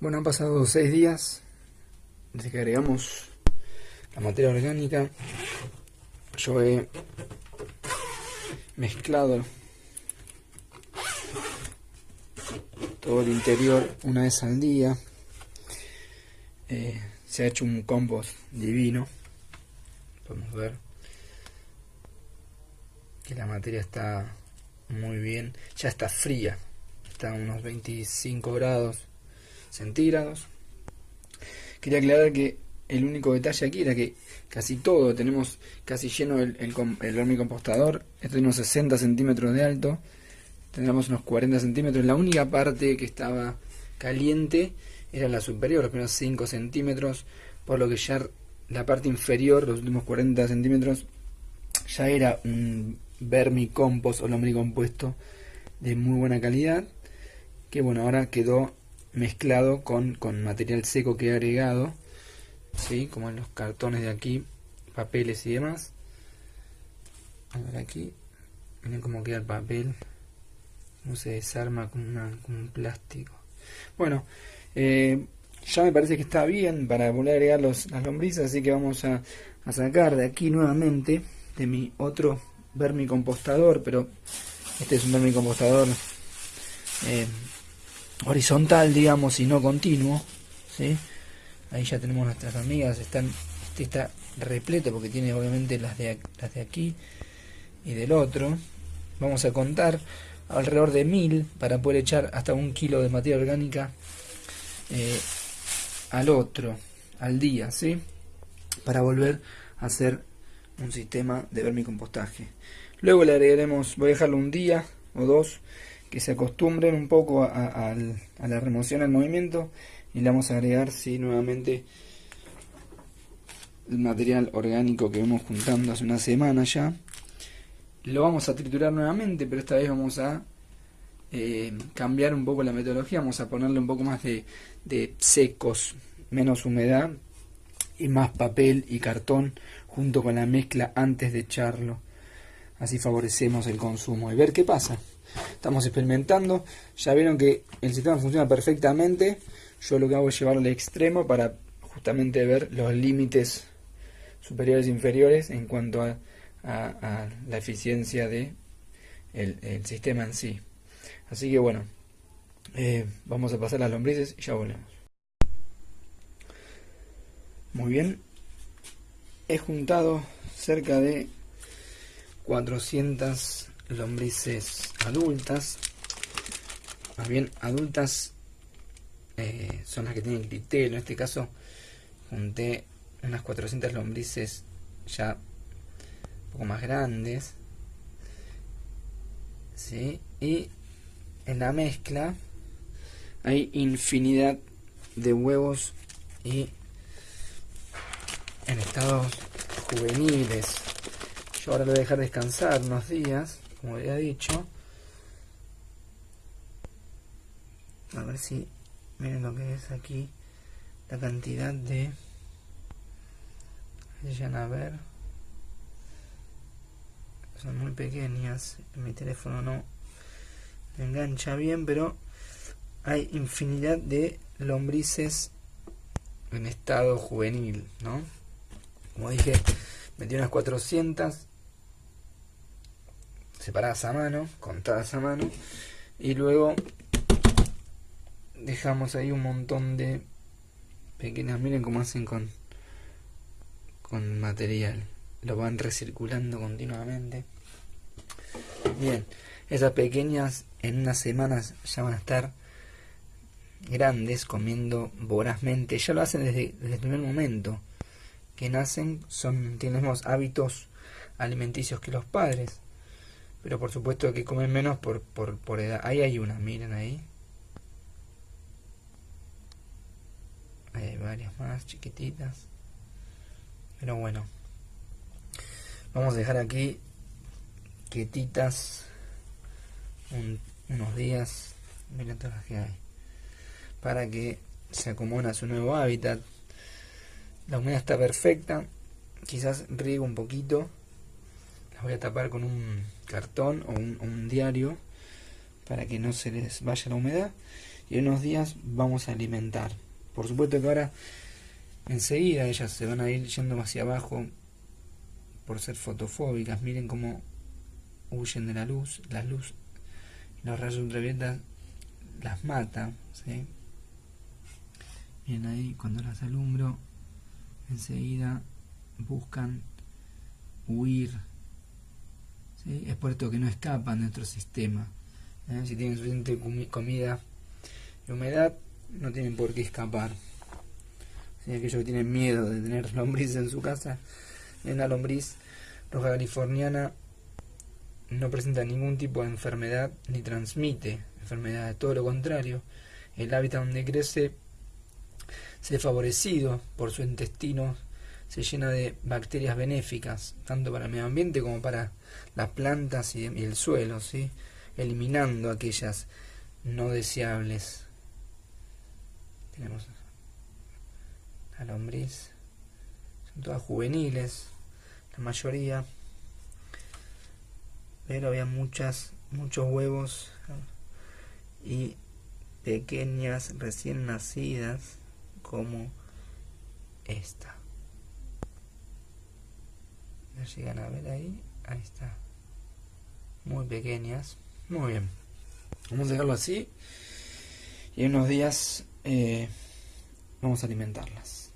Bueno, han pasado seis días desde que agregamos la materia orgánica. Yo he mezclado todo el interior una vez al día. Eh, se ha hecho un compost divino. Podemos ver que la materia está muy bien. Ya está fría. Está a unos 25 grados centígrados. Quería aclarar que el único detalle aquí era que casi todo, tenemos casi lleno el, el, el vermicompostador, esto tiene unos 60 centímetros de alto, tendríamos unos 40 centímetros, la única parte que estaba caliente era la superior, los primeros 5 centímetros, por lo que ya la parte inferior, los últimos 40 centímetros, ya era un vermicompost o lombricompuesto de muy buena calidad, que bueno, ahora quedó mezclado con, con material seco que he agregado, ¿sí? como en los cartones de aquí, papeles y demás. A ver aquí, miren cómo queda el papel, cómo se desarma con, una, con un plástico. Bueno, eh, ya me parece que está bien para volver a agregar los, las lombrices, así que vamos a, a sacar de aquí nuevamente de mi otro vermicompostador, pero este es un vermicompostador eh, horizontal, digamos, y no continuo. ¿sí? Ahí ya tenemos nuestras amigas, están, este está repleto porque tiene obviamente las de, las de aquí y del otro. Vamos a contar alrededor de mil para poder echar hasta un kilo de materia orgánica eh, al otro, al día, ¿sí? Para volver a hacer un sistema de vermicompostaje. Luego le agregaremos, voy a dejarlo un día o dos que se acostumbren un poco a, la remoción al movimiento y le vamos a agregar sí, nuevamente el material orgánico que vamos juntando hace una semana ya. Lo vamos a triturar nuevamente pero esta vez vamos a eh, cambiar un poco la metodología vamos a ponerle un poco más de, de secos menos humedad y más papel y cartón junto con la mezcla antes de echarlo. Así favorecemos el consumo. Y ver qué pasa Estamos experimentando. Ya vieron que el sistema funciona perfectamente. Yo lo que hago es llevarlo al extremo para justamente ver los límites superiores e inferiores en cuanto a, la eficiencia de el, sistema en sí. Así que bueno, eh, vamos a pasar las lombrices y ya volvemos. Muy bien, he juntado cerca de 400 lombrices adultas, más bien adultas eh, son las que tienen clitelo, en este caso junté unas 400 lombrices ya un poco más grandes, ¿sí? y en la mezcla hay infinidad de huevos y en estados juveniles. Yo ahora lo voy a dejar descansar unos días como había dicho. A ver si miren lo que es aquí la cantidad de vayan a ver. Son muy pequeñas mi teléfono no engancha bien pero hay infinidad de lombrices en estado juvenil no como dije metí unas 400 separadas a mano, contadas a mano, y luego dejamos ahí un montón de pequeñas, miren cómo hacen con, con material, lo van recirculando continuamente. Bien, esas pequeñas en unas semanas ya van a estar grandes, comiendo vorazmente, ya lo hacen desde, desde el primer momento que nacen, son, tienen los hábitos alimenticios que los padres pero por supuesto que comen menos por, por, por edad. Ahí hay una, miren ahí. hay varias más chiquititas. Pero bueno. Vamos a dejar aquí quietitas unos días. Miren todas las que hay. Para que se acomoden a su nuevo hábitat. La humedad está perfecta. Quizás riego un poquito voy a tapar con un cartón o un, diario para que no se les vaya la humedad y en unos días vamos a alimentar. Por supuesto que ahora enseguida ellas se van a ir yendo hacia abajo por ser fotofóbicas. Miren cómo huyen de la luz, la luz los rayos ultravioleta las mata. ¿sí? Miren ahí, cuando las alumbro, enseguida buscan huir. Es por esto que no escapan de nuestro sistema. ¿eh? Si tienen suficiente comida y humedad, no tienen por qué escapar. Si aquellos que tienen miedo de tener lombriz en su casa, en la lombriz roja californiana no presenta ningún tipo de enfermedad ni transmite enfermedades, todo lo contrario. El hábitat donde crece se favorecido por su intestino, se llena de bacterias benéficas, tanto para el medio ambiente como para las plantas y, el suelo, ¿sí? eliminando aquellas no deseables. Tenemos la lombriz, son todas juveniles, la mayoría, pero había muchas, muchos huevos y pequeñas recién nacidas como esta. ¿La llegan a ver ahí? Ahí está. Muy pequeñas. Muy bien. Vamos a dejarlo así. Y en unos días eh, vamos a alimentarlas.